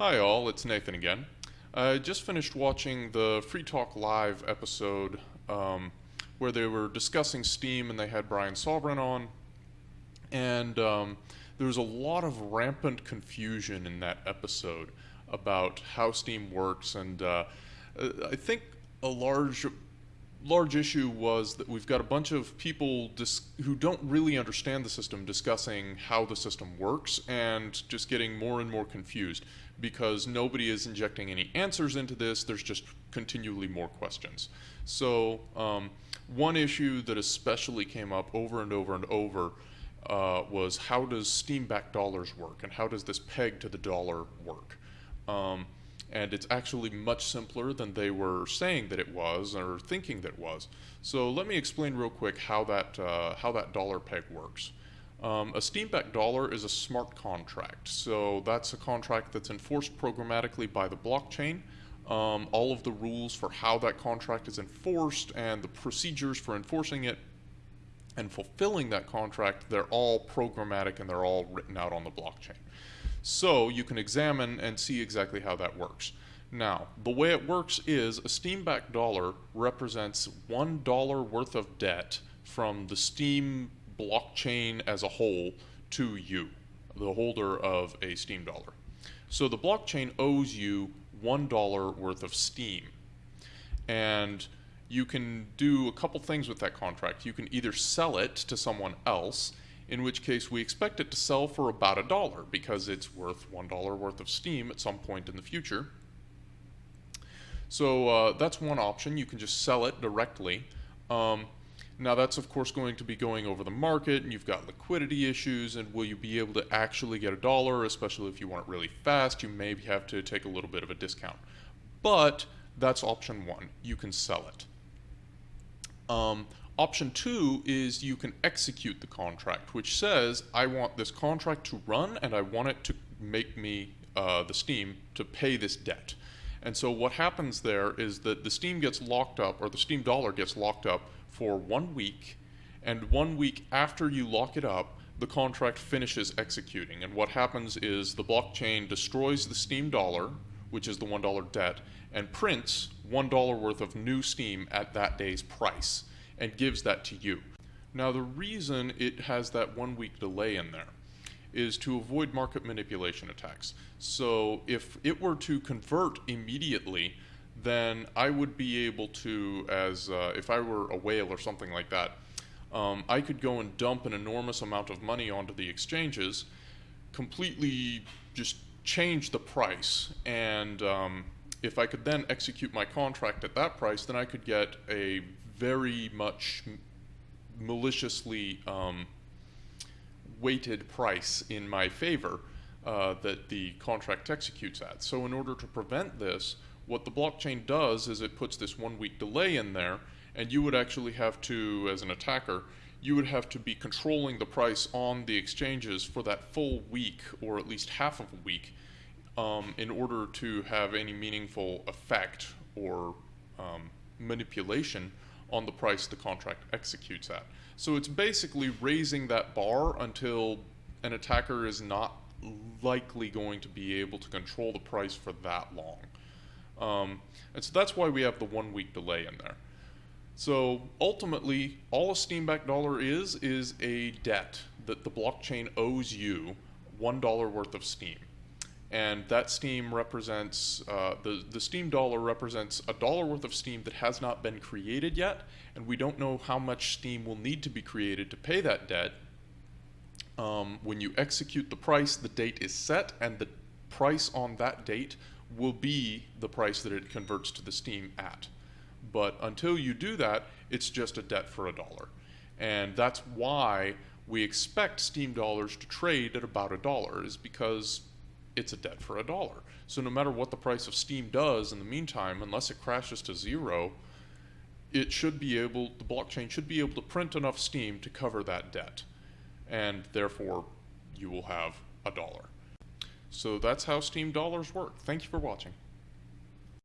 Hi all, it's Nathan again. I just finished watching the Free Talk Live episode um, where they were discussing Steem and they had Brian Sovereign on. And um, there was a lot of rampant confusion in that episode about how Steem works. And uh, I think a large large issue was that we've got a bunch of people who don't really understand the system discussing how the system works and just getting more and more confused because nobody is injecting any answers into this. There's just continually more questions. So um, one issue that especially came up over and over and over uh, was how does Steem back dollars work and how does this peg to the dollar work? Um, and it's actually much simpler than they were saying that it was or thinking that it was. So let me explain real quick how that, uh, how that dollar peg works. Um, a Steem-backed dollar is a smart contract. So that's a contract that's enforced programmatically by the blockchain. Um, all of the rules for how that contract is enforced and the procedures for enforcing it and fulfilling that contract, they're all programmatic and they're all written out on the blockchain. So you can examine and see exactly how that works. Now, the way it works is a Steem-backed dollar represents one dollar worth of debt from the Steem blockchain as a whole to you, the holder of a Steem dollar. So the blockchain owes you one dollar worth of Steem. And you can do a couple things with that contract. You can either sell it to someone else in which case we expect it to sell for about a dollar because it's worth one dollar worth of Steem at some point in the future. So uh, that's one option. You can just sell it directly. Um, now that's of course going to be going over the market and you've got liquidity issues and will you be able to actually get a dollar, especially if you want it really fast, you may have to take a little bit of a discount. But that's option one, you can sell it. Um, Option two is you can execute the contract, which says, I want this contract to run and I want it to make me, uh, the Steem, to pay this debt. And so what happens there is that the Steem gets locked up, or the Steem dollar gets locked up for one week, and one week after you lock it up, the contract finishes executing. And what happens is the blockchain destroys the Steem dollar, which is the $1 debt, and prints $1 worth of new Steem at that day's price and gives that to you. Now the reason it has that one week delay in there is to avoid market manipulation attacks. So if it were to convert immediately, then I would be able to, as uh, if I were a whale or something like that, um, I could go and dump an enormous amount of money onto the exchanges, completely just change the price, and um, if I could then execute my contract at that price, then I could get a very much maliciously um, weighted price in my favor uh, that the contract executes at. So in order to prevent this, what the blockchain does is it puts this one week delay in there and you would actually have to, as an attacker, you would have to be controlling the price on the exchanges for that full week or at least half of a week um, in order to have any meaningful effect or um, manipulation on the price the contract executes at. So it's basically raising that bar until an attacker is not likely going to be able to control the price for that long. Um, and so that's why we have the one week delay in there. So ultimately, all a Steem-backed dollar is, is a debt that the blockchain owes you $1 worth of Steem and that Steem represents uh, the the Steem dollar represents a dollar worth of Steem that has not been created yet. And we don't know how much Steem will need to be created to pay that debt um, when you execute the price the date is set and the price on that date will be the price that it converts to the Steem at. But until you do that it's just a debt for a dollar. And that's why we expect Steem dollars to trade at about a dollar is because it's a debt for a dollar. So no matter what the price of Steem does in the meantime, unless it crashes to zero, it should be able, the blockchain should be able to print enough Steem to cover that debt. And therefore, you will have a dollar. So that's how Steem dollars work. Thank you for watching.